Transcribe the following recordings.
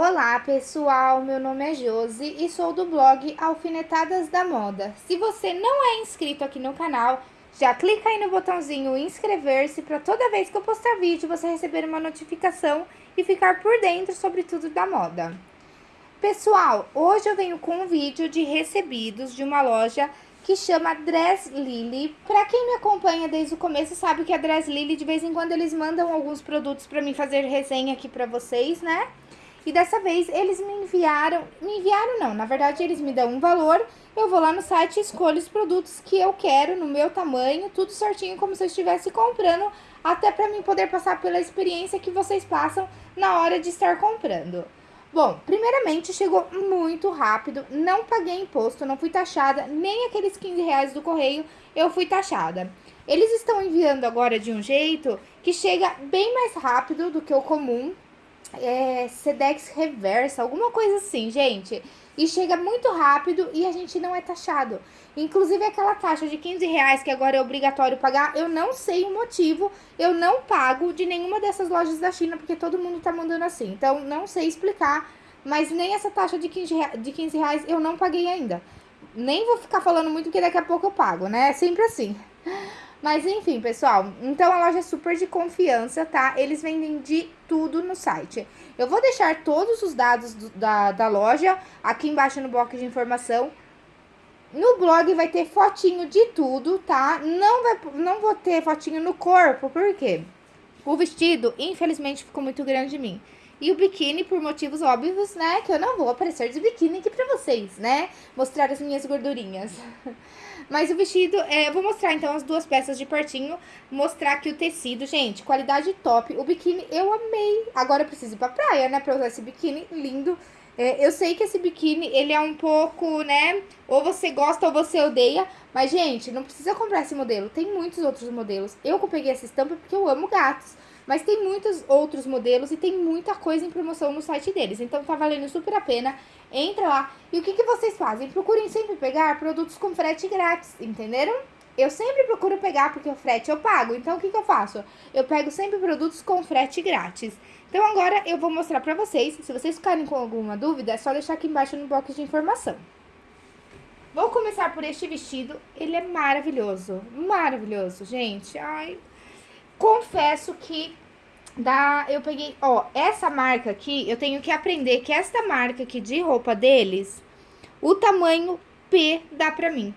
Olá pessoal, meu nome é Josi e sou do blog Alfinetadas da Moda. Se você não é inscrito aqui no canal, já clica aí no botãozinho inscrever-se para toda vez que eu postar vídeo você receber uma notificação e ficar por dentro sobre tudo da moda. Pessoal, hoje eu venho com um vídeo de recebidos de uma loja que chama Dress Lily. Pra quem me acompanha desde o começo sabe que a Dress Lily, de vez em quando, eles mandam alguns produtos pra mim fazer resenha aqui pra vocês, né? E dessa vez eles me enviaram, me enviaram não, na verdade eles me dão um valor, eu vou lá no site e escolho os produtos que eu quero, no meu tamanho, tudo certinho como se eu estivesse comprando, até pra mim poder passar pela experiência que vocês passam na hora de estar comprando. Bom, primeiramente chegou muito rápido, não paguei imposto, não fui taxada, nem aqueles 15 reais do correio eu fui taxada. Eles estão enviando agora de um jeito que chega bem mais rápido do que o comum, é, Sedex reversa, alguma coisa assim, gente. E chega muito rápido e a gente não é taxado. Inclusive aquela taxa de 15 reais que agora é obrigatório pagar, eu não sei o motivo, eu não pago de nenhuma dessas lojas da China, porque todo mundo tá mandando assim. Então, não sei explicar, mas nem essa taxa de 15, de 15 reais eu não paguei ainda. Nem vou ficar falando muito, porque daqui a pouco eu pago, né? É sempre assim. Mas enfim, pessoal, então a loja é super de confiança, tá? Eles vendem de tudo no site. Eu vou deixar todos os dados do, da, da loja aqui embaixo no bloco de informação. No blog vai ter fotinho de tudo, tá? Não, vai, não vou ter fotinho no corpo, por quê? O vestido, infelizmente, ficou muito grande em mim. E o biquíni, por motivos óbvios, né? Que eu não vou aparecer de biquíni aqui pra vocês, né? Mostrar as minhas gordurinhas. Mas o vestido, é, eu vou mostrar então as duas peças de pertinho, mostrar aqui o tecido, gente, qualidade top. O biquíni eu amei. Agora eu preciso ir pra praia, né, pra usar esse biquíni lindo. É, eu sei que esse biquíni, ele é um pouco, né, ou você gosta ou você odeia, mas, gente, não precisa comprar esse modelo, tem muitos outros modelos. Eu peguei essa estampa porque eu amo gatos. Mas tem muitos outros modelos e tem muita coisa em promoção no site deles. Então tá valendo super a pena. Entra lá. E o que, que vocês fazem? Procurem sempre pegar produtos com frete grátis, entenderam? Eu sempre procuro pegar porque o frete eu pago. Então o que, que eu faço? Eu pego sempre produtos com frete grátis. Então agora eu vou mostrar pra vocês. Se vocês ficarem com alguma dúvida, é só deixar aqui embaixo no box de informação. Vou começar por este vestido. Ele é maravilhoso. Maravilhoso, gente. Ai, confesso que da, eu peguei, ó, essa marca aqui, eu tenho que aprender que esta marca aqui de roupa deles, o tamanho P dá pra mim.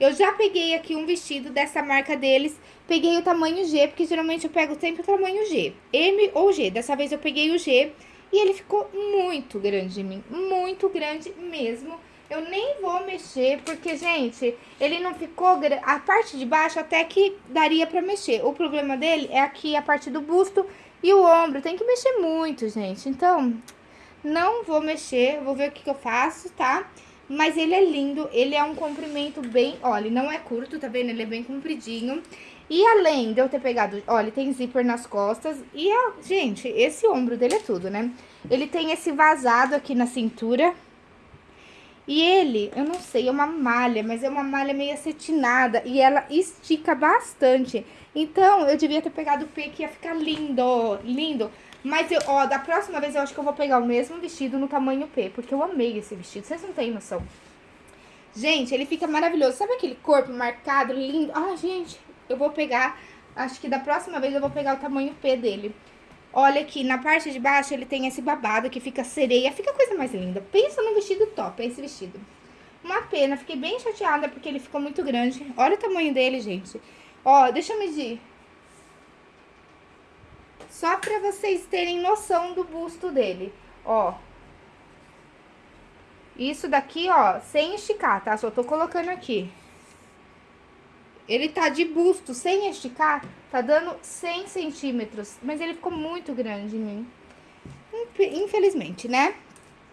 Eu já peguei aqui um vestido dessa marca deles, peguei o tamanho G, porque geralmente eu pego sempre o tamanho G, M ou G. Dessa vez eu peguei o G e ele ficou muito grande em mim, muito grande mesmo. Eu nem vou mexer, porque, gente, ele não ficou... A parte de baixo até que daria pra mexer. O problema dele é aqui a parte do busto e o ombro. Tem que mexer muito, gente. Então, não vou mexer. Vou ver o que, que eu faço, tá? Mas ele é lindo. Ele é um comprimento bem... Olha, não é curto, tá vendo? Ele é bem compridinho. E além de eu ter pegado... Olha, tem zíper nas costas. E, gente, esse ombro dele é tudo, né? Ele tem esse vazado aqui na cintura e ele, eu não sei, é uma malha, mas é uma malha meio acetinada e ela estica bastante. Então, eu devia ter pegado o P que ia ficar lindo, lindo. Mas, eu, ó, da próxima vez eu acho que eu vou pegar o mesmo vestido no tamanho P, porque eu amei esse vestido, vocês não têm noção. Gente, ele fica maravilhoso. Sabe aquele corpo marcado, lindo? Ah, gente, eu vou pegar, acho que da próxima vez eu vou pegar o tamanho P dele. Olha aqui, na parte de baixo ele tem esse babado que fica sereia, fica coisa mais linda. Pensa no vestido top, é esse vestido. Uma pena, fiquei bem chateada porque ele ficou muito grande. Olha o tamanho dele, gente. Ó, deixa eu medir. Só pra vocês terem noção do busto dele. Ó. Isso daqui, ó, sem esticar, tá? Só tô colocando aqui. Ele tá de busto, sem esticar, tá dando 100 centímetros. Mas ele ficou muito grande em mim. Infelizmente, né?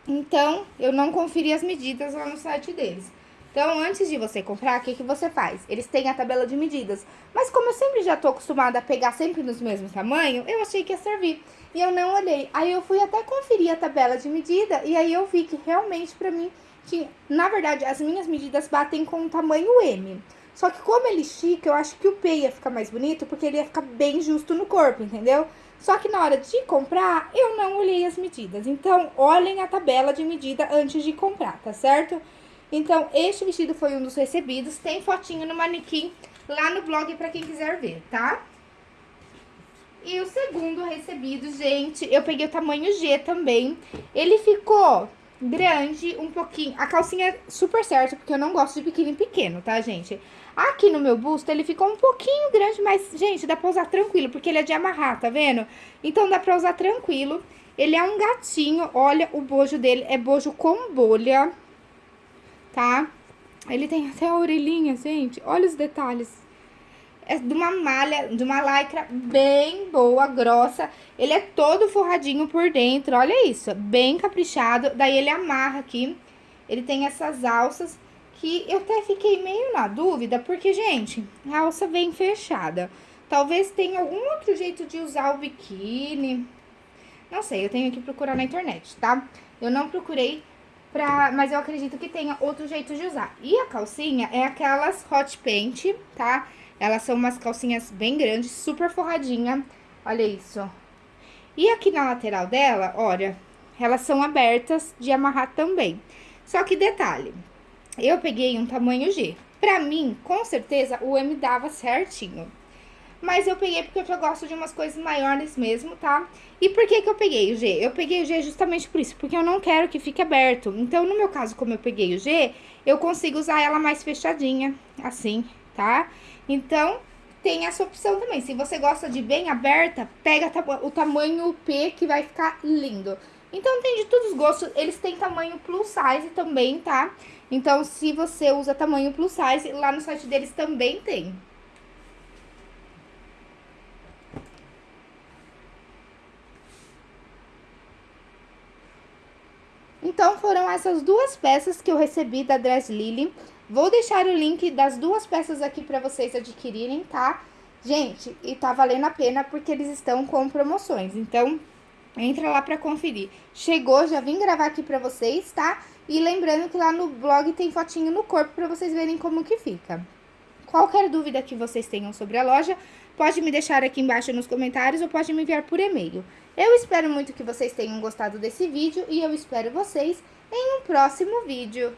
Então, eu não conferi as medidas lá no site deles. Então, antes de você comprar, o que, que você faz? Eles têm a tabela de medidas. Mas como eu sempre já tô acostumada a pegar sempre nos mesmos tamanhos, eu achei que ia servir. E eu não olhei. Aí eu fui até conferir a tabela de medida e aí eu vi que realmente pra mim tinha... Na verdade, as minhas medidas batem com o tamanho M. Só que como ele estica, eu acho que o P ia ficar mais bonito, porque ele ia ficar bem justo no corpo, entendeu? Só que na hora de comprar, eu não olhei as medidas. Então, olhem a tabela de medida antes de comprar, tá certo? Então, este vestido foi um dos recebidos. Tem fotinho no manequim lá no blog pra quem quiser ver, tá? E o segundo recebido, gente, eu peguei o tamanho G também. Ele ficou grande, um pouquinho... A calcinha é super certa, porque eu não gosto de biquíni pequeno, tá, gente? Aqui no meu busto, ele ficou um pouquinho grande, mas, gente, dá pra usar tranquilo, porque ele é de amarrar, tá vendo? Então, dá pra usar tranquilo. Ele é um gatinho, olha o bojo dele, é bojo com bolha, tá? Ele tem até a orelhinha, gente, olha os detalhes. É de uma malha, de uma lycra bem boa, grossa. Ele é todo forradinho por dentro, olha isso, bem caprichado. Daí ele amarra aqui, ele tem essas alças que eu até fiquei meio na dúvida, porque, gente, a alça vem fechada. Talvez tenha algum outro jeito de usar o biquíni. Não sei, eu tenho que procurar na internet, tá? Eu não procurei pra... Mas eu acredito que tenha outro jeito de usar. E a calcinha é aquelas hot paint, tá? Elas são umas calcinhas bem grandes, super forradinha. Olha isso. E aqui na lateral dela, olha, elas são abertas de amarrar também. Só que detalhe, eu peguei um tamanho G. Pra mim, com certeza, o M dava certinho. Mas eu peguei porque eu gosto de umas coisas maiores mesmo, tá? E por que que eu peguei o G? Eu peguei o G justamente por isso, porque eu não quero que fique aberto. Então, no meu caso, como eu peguei o G, eu consigo usar ela mais fechadinha, assim, tá? Então, tem essa opção também. Se você gosta de bem aberta, pega o tamanho P que vai ficar lindo. Então, tem de todos os gostos. Eles têm tamanho plus size também, tá? Então, se você usa tamanho plus size, lá no site deles também tem. Então, foram essas duas peças que eu recebi da Dress Lily. Vou deixar o link das duas peças aqui para vocês adquirirem, tá? Gente, e tá valendo a pena porque eles estão com promoções. Então, entra lá para conferir. Chegou, já vim gravar aqui para vocês, tá? E lembrando que lá no blog tem fotinho no corpo para vocês verem como que fica. Qualquer dúvida que vocês tenham sobre a loja, pode me deixar aqui embaixo nos comentários ou pode me enviar por e-mail. Eu espero muito que vocês tenham gostado desse vídeo e eu espero vocês em um próximo vídeo.